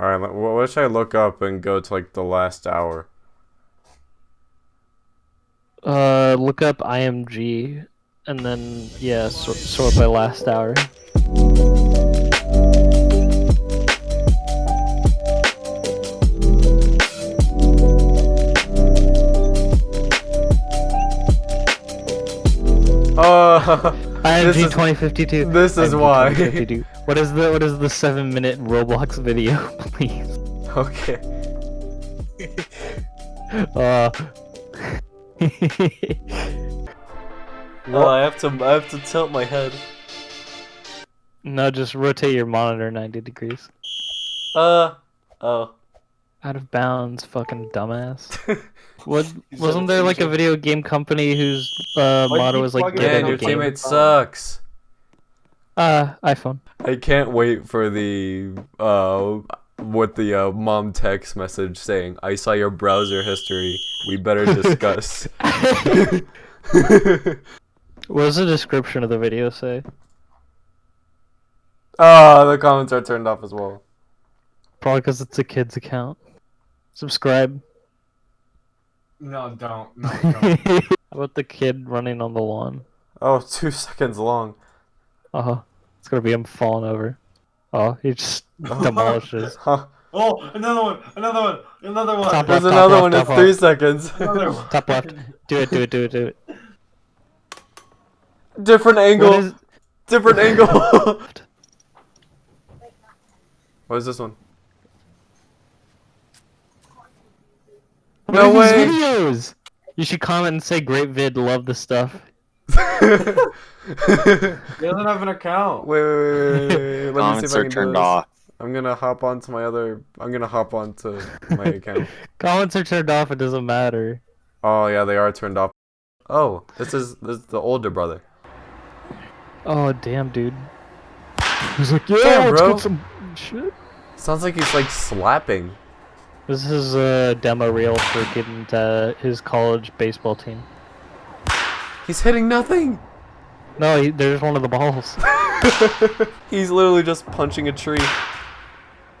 Alright, what should I look up and go to like the last hour? Uh, look up IMG, and then yeah, sort, sort by last hour. Uh, IMG This is- 2052. this is IMG why. 2052. What is the what is the seven minute Roblox video, please? okay. Uh. No, I have to. I have to tilt my head. no, just rotate your monitor 90 degrees. Uh. Oh. Out of bounds, fucking dumbass. What wasn't there like a video game company whose uh, Why do you motto was like plugging get it Man, in your game? teammate sucks. Uh, iPhone. I can't wait for the uh what the uh, mom text message saying, "I saw your browser history. We better discuss." What does the description of the video say? Ah, the comments are turned off as well. Probably because it's a kid's account. Subscribe. No, don't. No, How about the kid running on the lawn? oh, two seconds long. Uh huh. It's gonna be him falling over. Oh, he just demolishes. Huh. Oh, another one. Another one. Another one. Top There's left, another left, one in three left. seconds. Another one. Top left. Do it, do it, do it, do it. Different angle. What is... Different angle. what is this one? No way. videos? You should comment and say great vid, love the stuff. He doesn't have an account. Wait, wait, wait, wait, wait, wait. Let me see Comments if I are can do turned this. off. I'm gonna hop onto my other. I'm gonna hop onto my account. Comments are turned off, it doesn't matter. Oh yeah, they are turned off. Oh, this is this is the older brother. Oh, damn, dude. He's like, Yeah, yeah, let's bro." get some shit. Sounds like he's like slapping. This is a demo reel for getting to his college baseball team. He's hitting nothing. No, he, there's one of the balls. he's literally just punching a tree.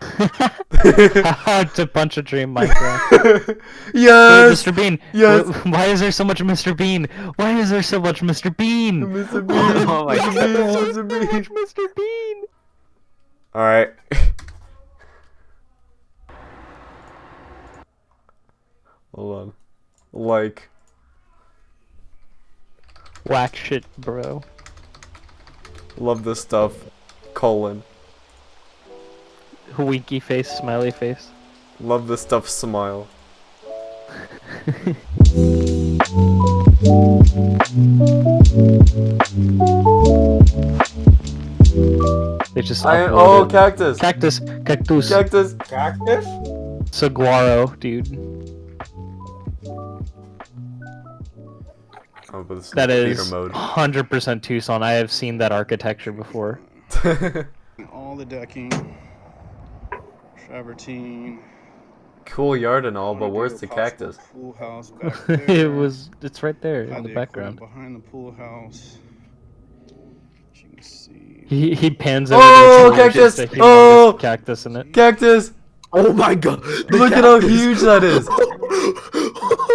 to punch a dream, Minecraft. Wait, yes, Mr. Bean. yes. wh- Why is there so much Mr. Bean? Why is there so much Mr. Bean? Mr. Bean. Oh my Mr. God. Bean, So Mr. Bean. much Mr. Bean. All Hold on. Like. Whack shit, bro. Love this stuff. Colon. Winky face, smiley face. Love this stuff. Smile. They just I oh uploaded- cactus. cactus, cactus, Cactus. Cactus? saguaro, dude. Oh, but this is That theater is 100% Tucson. I have seen that architecture before. all the decking, travertine. cool yard and all, but where's the cactus? Pool house back it was. It's right there Got in the equipment background. behind the pool house. You can see. He he pans over. Oh, to it, cactus! there's a Oh! cactus in it. Cactus! Oh my god! Look at how huge that is!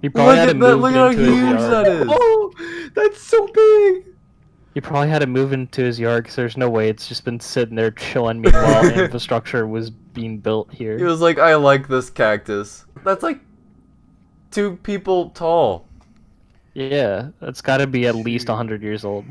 He probably Look had to at move Look at how into his huge yard. that is! Oh, that's so big. He probably had to move into his yard because there's no way it's just been sitting there chilling. Meanwhile, infrastructure was being built here. He was like, I like this cactus. That's like two people tall. Yeah, it's got to be at least 100 years old.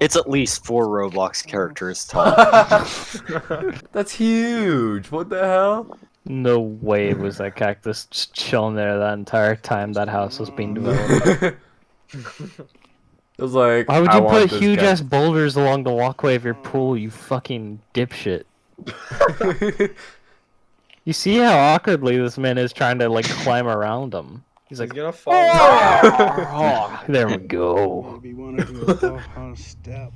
It's at least four Roblox characters tall. That's huge. What the hell? No way was that cactus just chilling there that entire time that house was being developed. it was like, Why would you want put huge cactus. ass boulders along the walkway of your pool, you fucking dipshit? You see how awkwardly this man is trying to like climb around them. He's He's like, gonna fall. oh, there we go. Maybe want to do a step.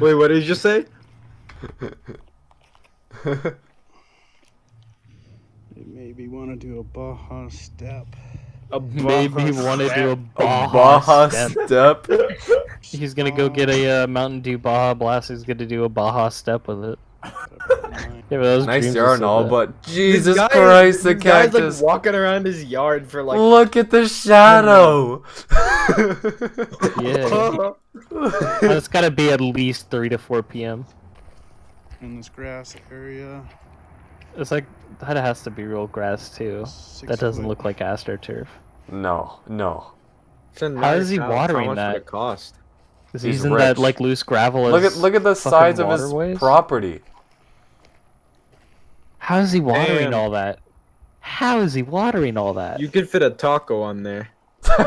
Wait, what did you just say? Maybe want to do a Baja step. A Maybe Baja want to do a step. Baja, Baja step. step. He's gonna go get a uh, Mountain Dew Baja Blast. He's gonna do a Baja step with it. Yeah, but those Nice yard and all, so but Jesus guy- Christ, the this guy's, like walking around his yard for like. Look at the shadow. bad. Yeah. It's gotta be at least 3 to 4 p.m. In this grass area. It's like, that has to be real grass too. Six That doesn't foot. look like astroturf. no, no. It's a How is he nice house. watering How much that? Would it cost? Is He's using that like loose gravel Look at look at the size of his waterways? property. How is he watering Damn. all that? How is he watering all that? You could fit a taco on there.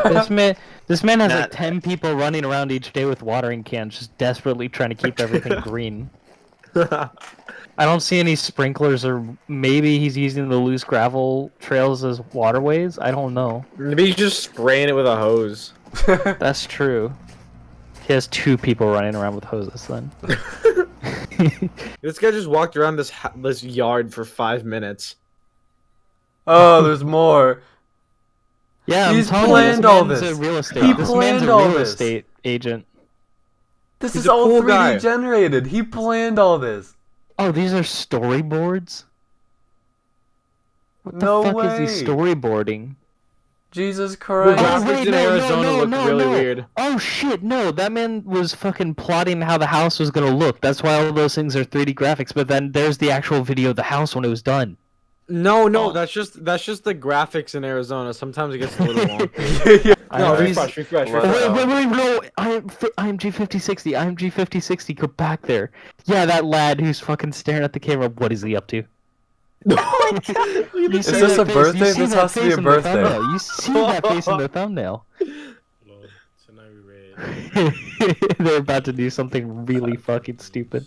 this man, this man has Nah. like ten people running around each day with watering cans, just desperately trying to keep everything green. I don't see any sprinklers, or maybe he's using the loose gravel trails as waterways. I don't know. Maybe he's just spraying it with a hose. That's true. He has two people running around with hoses. Then This guy just walked around this ha- this yard for five minutes. oh, there's more. yeah, I'm He's telling you, planned this all this. A real estate. He this planned man's a all real this. estate agent. This He's is all cool 3D guy. generated. He planned all this. Oh, these are storyboards. What the No fuck way. is he storyboarding? Jesus The Christ. graphics wait, in no, no, Arizona no, look no, really no. weird. Oh shit, no, that man was fucking plotting how the house was gonna look. That's why all those things are 3D graphics, but then there's the actual video of the house when it was done. No, no, Oh. that's just that's just the graphics in Arizona. Sometimes it gets a little long. yeah. no, IMG refresh, refresh, Wow. refresh. Wait, wait, wait, no, I, IMG 5060, IMG 5060, go back there. Yeah, that lad who's fucking staring at the camera, what is he up to? You Is see this that a face- birthday? you This has to be a in the birthday. thumbnail. You see that face in the thumbnail. Lord, tonight we read uh, They're about to do something really fucking stupid.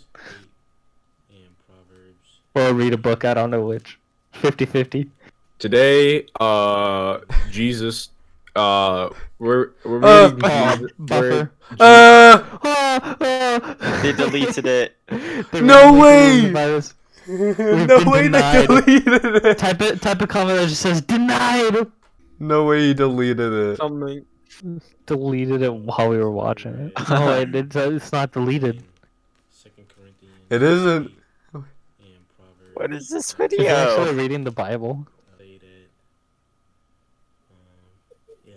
Or read a book, I don't know which. 50 50. Today, uh, Jesus, uh, we're we're Uh, reading Oh, Jesus- buffer. Uh, Oh, oh. They deleted it. They're No way! doing the virus. no way denied. they deleted it. Type it. Type a comment that just says denied. No way he deleted it. something. Deleted it while we were watching it. No, it, it's, uh, it's not deleted. Second Corinthians. It isn't. And Proverbs. What is this Is he video? actually reading the Bible? Say that, um, yeah,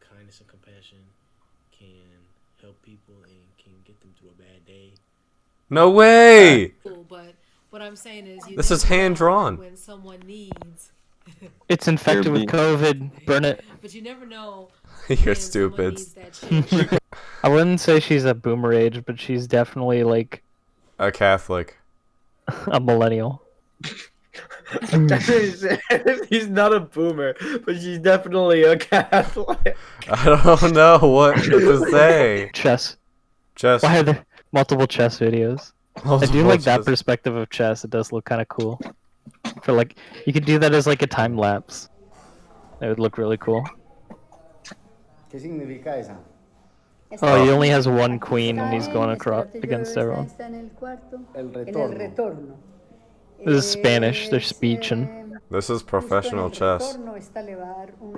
kindness and compassion can help people and can get them through a bad day. No way. Cool, but what I'm saying is, you This is hand-drawn. when someone needs, It's infected with COVID. Burn it. but you never know. You're stupid. needs that shit. I wouldn't say she's a boomer age, but she's definitely like A Catholic. a millennial. Hmm. He's not a boomer, but she's definitely a Catholic. I don't know what to say. Chess. Chess. Why are there multiple chess videos? I do like that perspective of chess. It does look kind of cool. For like, you could do that as like a time lapse. It would look really cool. ¿Qué significa esa? Oh, he only has one queen and he's going across against everyone. This is Spanish, they're speeching. This is professional chess.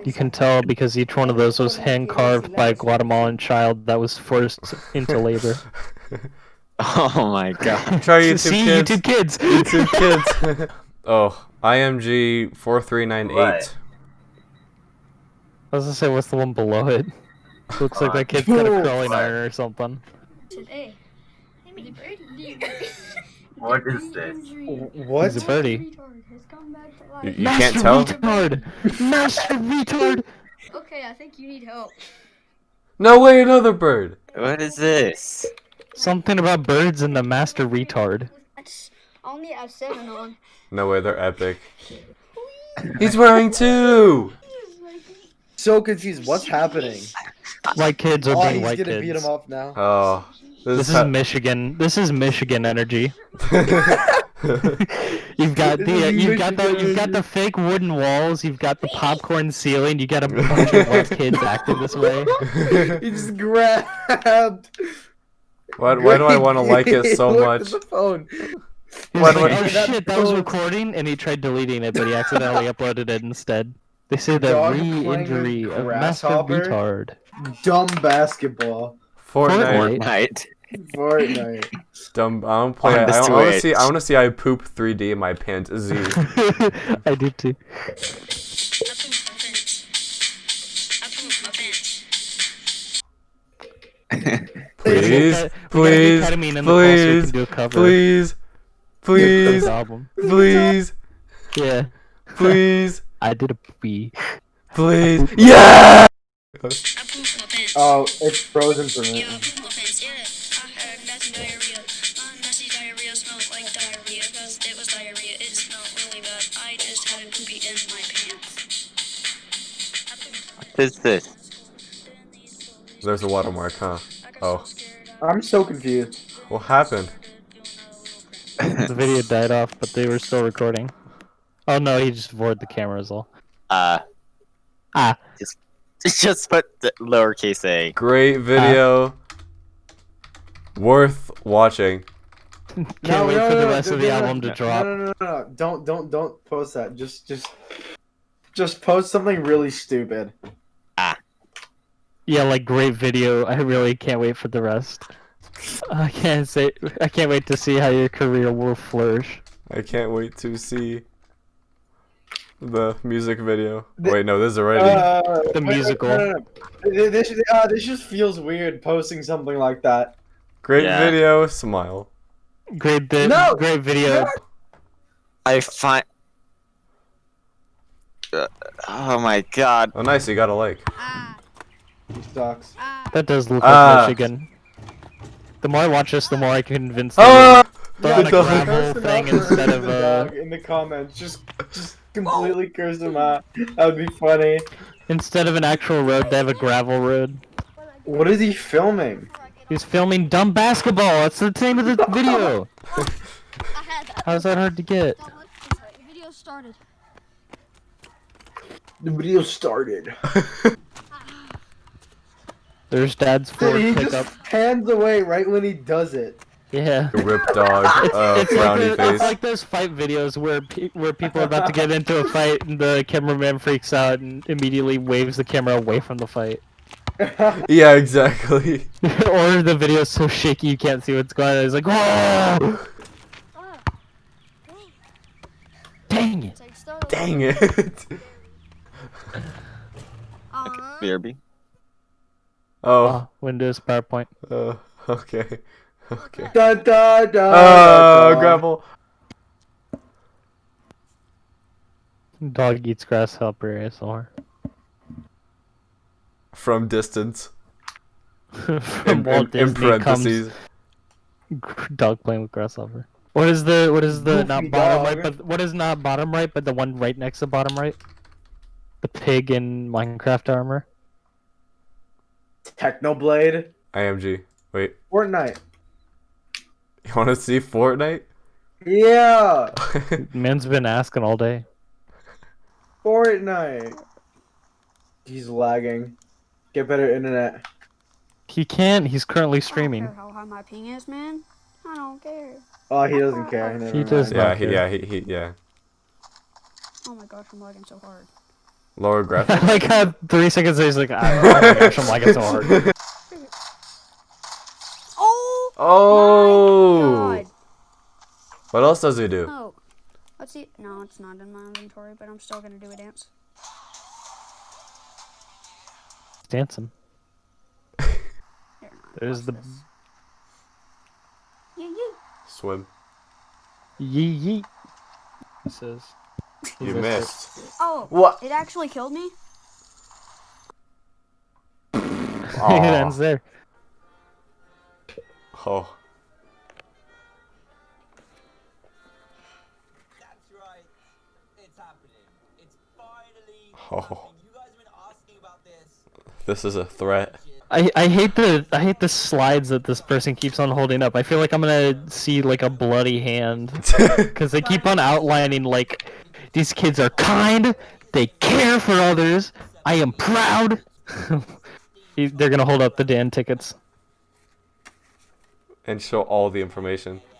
You can tell because each one of those was hand carved by a Guatemalan child that was forced into labor. Oh my god. Try YouTube See, kids. YouTube kids. YouTube kids. oh, IMG four three nine eight. What? I was gonna say, what's the one below it? Looks like that kid's got a curling iron or something. Today. Hey, me birdie. What is this? What? He's a birdie. You, you can't tell. retard! Master retard! Okay, I think you need help. No way, another bird. What is this? Something about birds and the master retard. I only have seven on. No way, they're epic. He's wearing two. So confused. What's happening? White kids are Oh, being he's white gonna beat kids. him up now. Oh, This is ha- Michigan. This is Michigan energy. You've got the uh, you've got the you've got the fake wooden walls. You've got the popcorn ceiling. You got a bunch of white kids acting this way. he just grabbed. why, why do I want to like it so much? the phone. Why like, oh shit, that was recording, and he tried deleting it, but he accidentally uploaded it instead. They say the Dog playing with re-injury of master grasshopper? retard. Dumb basketball. Fortnite. Fortnite. Fortnite. Fortnite. Dumb. I don't play. I, On the I want to see. I want to see I poop 3D in my pants. Z. I did too. Please, We gotta get please, ketamine in the call so we Please, please, do a cover please, of please, the album. please, Yeah, please, I did a pee. please. Yeah. Oh, it's frozen for me. What is this? There's a watermark, huh? Oh, I'm so confused. what happened? The video died off, but they were still recording. Oh no, he just vored the cameras all. Uh, Ah, just just put the lowercase a. Great video. Worth watching. Can't wait for the rest of the album to no, drop. No, no, no, no, don't, don't, don't post that. Just, just, just post something really stupid. Ah. Yeah, like great video. I really can't wait for the rest. I can't say. I can't wait to see how your career will flourish. I can't wait to see the music video. The- Wait, no, this is already. Uh, The wait, wait, musical. no, no, no. This, uh, this just feels weird posting something like that. Great Yeah. video. Smile. Great bit. No! Great video. I find. Uh, oh my god. Oh, nice. You got a like. Ah, He sucks. ah. That does look Ah. like Michigan. The more I watch this, the more I convince. Ah! Throw in a gravel thing instead of the uh, in the comments. Just, just completely curse him out. That would be funny. instead of an actual road, they have a gravel road. What is he filming? He's filming dumb basketball. That's the name of the video. I had that. How's that hard to get? Don't look this way. The video started. The video started. There's Dad's Ford Dude, he pickup. just pans away right when he does it. Yeah. The Rip dog. Uh, it's, like frowny the- it's like those fight videos where pe- where people are about to get into a fight and the cameraman freaks out and immediately waves the camera away from the fight. Yeah, exactly. or the video's so shaky you can't see what's going on. It's like, whoa! Dang it! It's like started. Dang it. Uh, BRB. Oh. Oh, Windows, PowerPoint. Uh, okay. Okay. da da da. Uh, gravel. Dog eats grasshopper ASMR. From distance. From In, Walt in, in Disney comes parentheses. dog playing with grasshopper. What is the what is the not bottom dog. right but what is not bottom right but the one right next to bottom right? The pig in Minecraft armor. Technoblade. IMG. Wait. Fortnite. You want to see Fortnite? Yeah. Man's been asking all day. Fortnite. He's lagging. Get better internet. He can't. He's currently I don't streaming. care how high my ping is, man. I don't care. Oh, he doesn't care. Never He does yeah, not he, care. yeah, he, he, yeah. Oh my gosh, I'm lagging so hard. Lower graphics. like uh, three seconds later, he's like, "Ah, oh my gosh, I'm lagging so hard. Oh! Oh. What else does he do? Oh. Let's see. No, it's not in my inventory, but I'm still gonna do a dance. Dancing. Here, There's the this. Yeah, yeah. Swim. yee yee. He says. You missed missed. Oh, What? it actually killed me? it. It ends there. Oh. That's right. It's happening. It's finally Oh. happening. You guys have been asking about this. Is a threat. I, I hate the I hate the slides that this person keeps on holding up. I feel like I'm gonna see like a bloody hand because they keep on outlining like these kids are kind, they care for others. I am proud. They're gonna hold up the Dan tickets. and show all the information.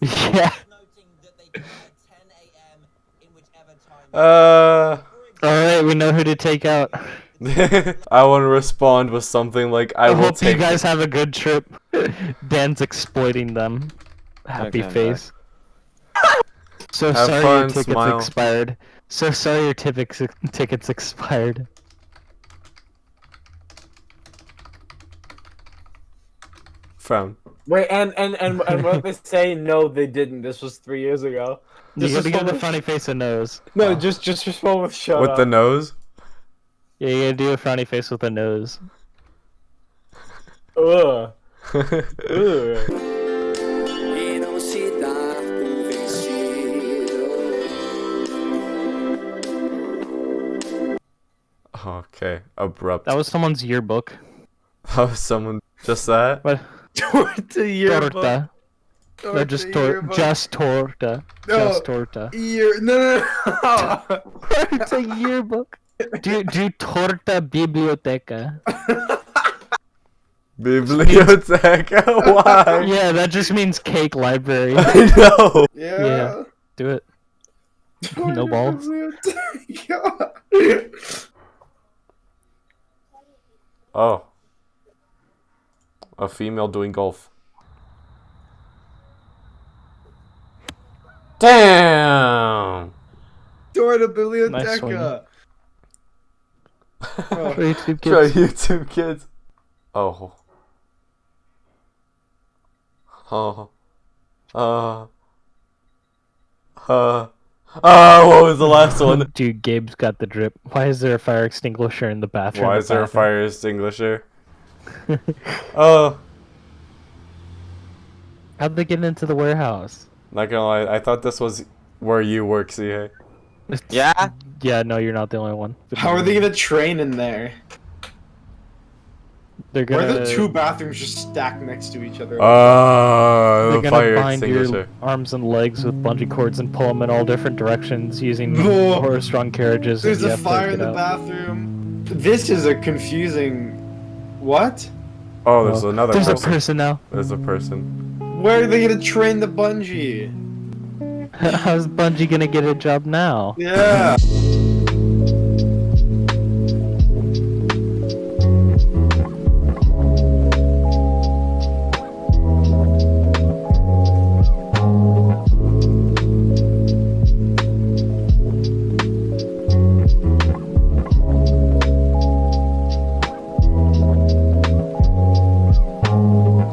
Yeah. Noting that they can at 10 a.m. in whichever time. Uh. All right, we know who to take out. The I want to respond with something like, "I, I, will hope you guys have a good trip. Dan's exploiting them. Happy Okay, face. So Have sorry fun, your tickets smile. expired. So sorry your tickets tickets expired. Frown. Wait, and and and and what they say no, they didn't. This was three years ago. You Just gotta give the funny face a nose. No, oh. just just respond with shut With up. the nose. Yeah, you gotta do a frowny face with a nose. Ugh. Ugh. okay, abrupt. That was someone's yearbook. That was someone just that. What? Torta yearbook. Torta. No, just tor- just torta. No. Just torta. Year. No, no, no. it's a yearbook. Do do torta biblioteca. Biblioteca. Why? Yeah, that just means cake library. I know. yeah. Yeah. Do it. No balls. Oh. A female doing golf. Damn. Torta Nice biblioteca. For YouTube Try kids. YouTube kids. Oh. Oh. Uh. Uh. Uh, what was the last one? Dude, Gabe's got the drip. Why is there a fire extinguisher in the bathroom? Why The is there a fire extinguisher? Oh, How'd they get into the warehouse? not gonna lie, I thought this was where you work, CA. Yeah? Yeah, no, you're not the only one. But How are they gonna train in there? They're gonna. are the two bathrooms just stacked next to each other? Oh, They're gonna fire bind your arms and legs with bungee cords and pull them in all different directions using No. horse-drawn carriages. There's a fire in the out. bathroom. This is a confusing. What? Oh, there's Oh, another There's person. a person now. There's a person. Where are they gonna train the bungee? How's Bungie gonna get a job now? Yeah.